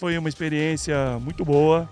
foi uma experiência muito boa.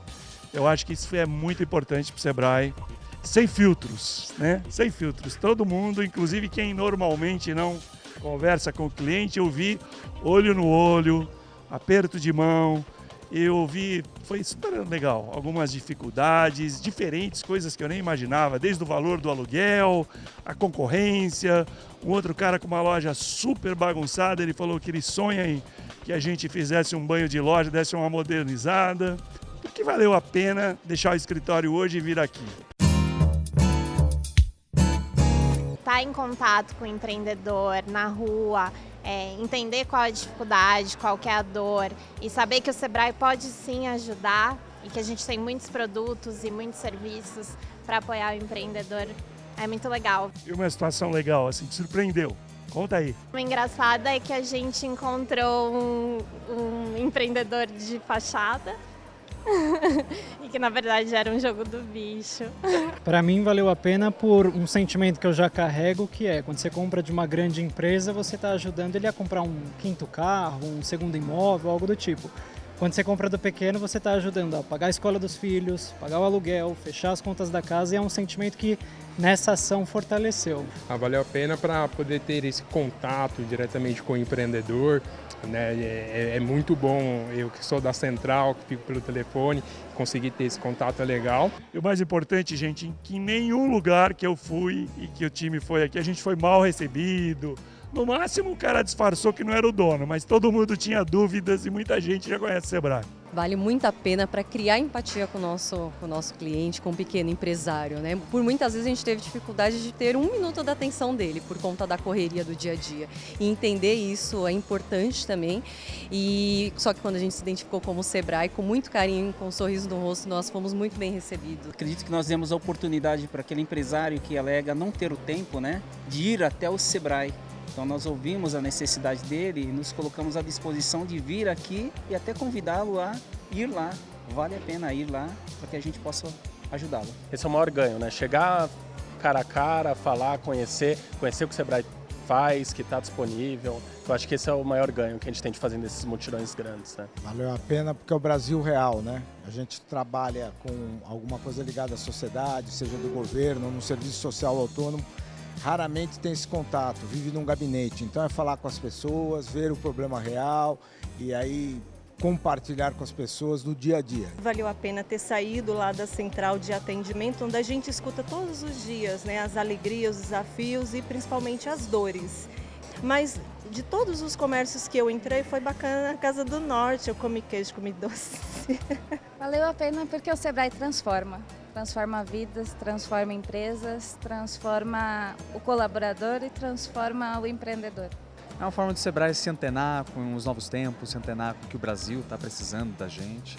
Eu acho que isso é muito importante para o Sebrae. Sem filtros, né? Sem filtros. Todo mundo, inclusive quem normalmente não conversa com o cliente, eu vi olho no olho, aperto de mão, eu vi, foi super legal, algumas dificuldades, diferentes coisas que eu nem imaginava, desde o valor do aluguel, a concorrência, um outro cara com uma loja super bagunçada, ele falou que ele sonha em que a gente fizesse um banho de loja, desse uma modernizada, porque valeu a pena deixar o escritório hoje e vir aqui. Estar tá em contato com o empreendedor na rua, é, entender qual é a dificuldade, qual é a dor e saber que o Sebrae pode sim ajudar e que a gente tem muitos produtos e muitos serviços para apoiar o empreendedor é muito legal. E uma situação legal, assim, que surpreendeu? Conta aí. O engraçado é que a gente encontrou um, um empreendedor de fachada e que na verdade era um jogo do bicho. Para mim valeu a pena por um sentimento que eu já carrego, que é quando você compra de uma grande empresa, você está ajudando ele a comprar um quinto carro, um segundo imóvel, algo do tipo. Quando você compra do pequeno, você está ajudando a pagar a escola dos filhos, pagar o aluguel, fechar as contas da casa e é um sentimento que nessa ação fortaleceu. Ah, valeu a pena para poder ter esse contato diretamente com o empreendedor, né? É, é, é, muito bom, eu que sou da central, que fico pelo telefone, conseguir ter esse contato é legal. E o mais importante, gente, que em nenhum lugar que eu fui e que o time foi aqui, a gente foi mal recebido. No máximo o cara disfarçou que não era o dono, mas todo mundo tinha dúvidas e muita gente já conhece o Sebrae. Vale muito a pena para criar empatia com o, nosso, com o nosso cliente, com o pequeno empresário. Né? Por muitas vezes a gente teve dificuldade de ter um minuto da atenção dele por conta da correria do dia a dia. E entender isso é importante também. E Só que quando a gente se identificou como Sebrae, com muito carinho, com um sorriso no rosto, nós fomos muito bem recebidos. Acredito que nós demos a oportunidade para aquele empresário que alega não ter o tempo né, de ir até o Sebrae então nós ouvimos a necessidade dele e nos colocamos à disposição de vir aqui e até convidá-lo a ir lá. Vale a pena ir lá para que a gente possa ajudá-lo. Esse é o maior ganho, né? Chegar cara a cara, falar, conhecer, conhecer o que o Sebrae faz, que está disponível. Eu acho que esse é o maior ganho que a gente tem de fazer nesses mutirões grandes. Né? Valeu a pena porque é o Brasil real, né? A gente trabalha com alguma coisa ligada à sociedade, seja do governo, no serviço social autônomo raramente tem esse contato, vive num gabinete. Então é falar com as pessoas, ver o problema real e aí compartilhar com as pessoas no dia a dia. Valeu a pena ter saído lá da central de atendimento, onde a gente escuta todos os dias né, as alegrias, os desafios e principalmente as dores. Mas de todos os comércios que eu entrei, foi bacana na Casa do Norte, eu comi queijo, comi doce. Valeu a pena porque o Sebrae transforma transforma vidas, transforma empresas, transforma o colaborador e transforma o empreendedor. É uma forma do Sebrae se antenar com os novos tempos, se antenar com o que o Brasil está precisando da gente.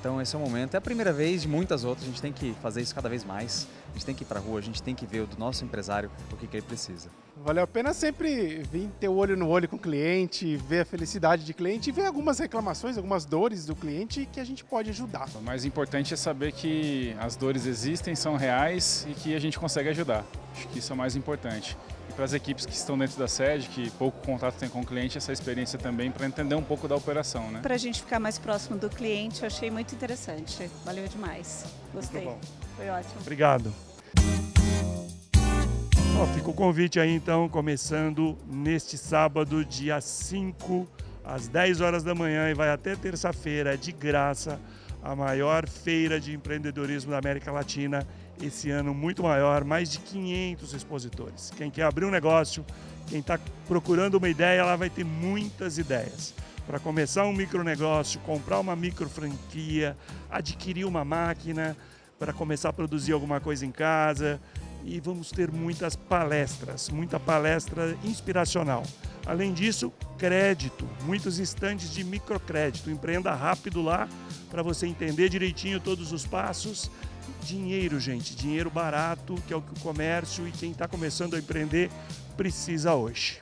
Então esse é o momento. É a primeira vez de muitas outras, a gente tem que fazer isso cada vez mais. A gente tem que ir para a rua, a gente tem que ver do nosso empresário o que, que ele precisa. Valeu a pena sempre vir ter o olho no olho com o cliente, ver a felicidade de cliente e ver algumas reclamações, algumas dores do cliente que a gente pode ajudar. O mais importante é saber que as dores existem, são reais e que a gente consegue ajudar. Acho que isso é o mais importante e para as equipes que estão dentro da sede, que pouco contato tem com o cliente, essa experiência também para entender um pouco da operação. Né? Para a gente ficar mais próximo do cliente, eu achei muito interessante. Valeu demais. Gostei. Foi ótimo. Obrigado. Ó, fica o convite aí então, começando neste sábado, dia 5, às 10 horas da manhã e vai até terça-feira, de graça, a maior feira de empreendedorismo da América Latina esse ano muito maior, mais de 500 expositores. Quem quer abrir um negócio, quem está procurando uma ideia, ela vai ter muitas ideias. Para começar um micronegócio, comprar uma micro franquia, adquirir uma máquina, para começar a produzir alguma coisa em casa. E vamos ter muitas palestras, muita palestra inspiracional. Além disso, crédito, muitos estandes de microcrédito. Empreenda rápido lá para você entender direitinho todos os passos dinheiro, gente, dinheiro barato, que é o que o comércio e quem está começando a empreender precisa hoje.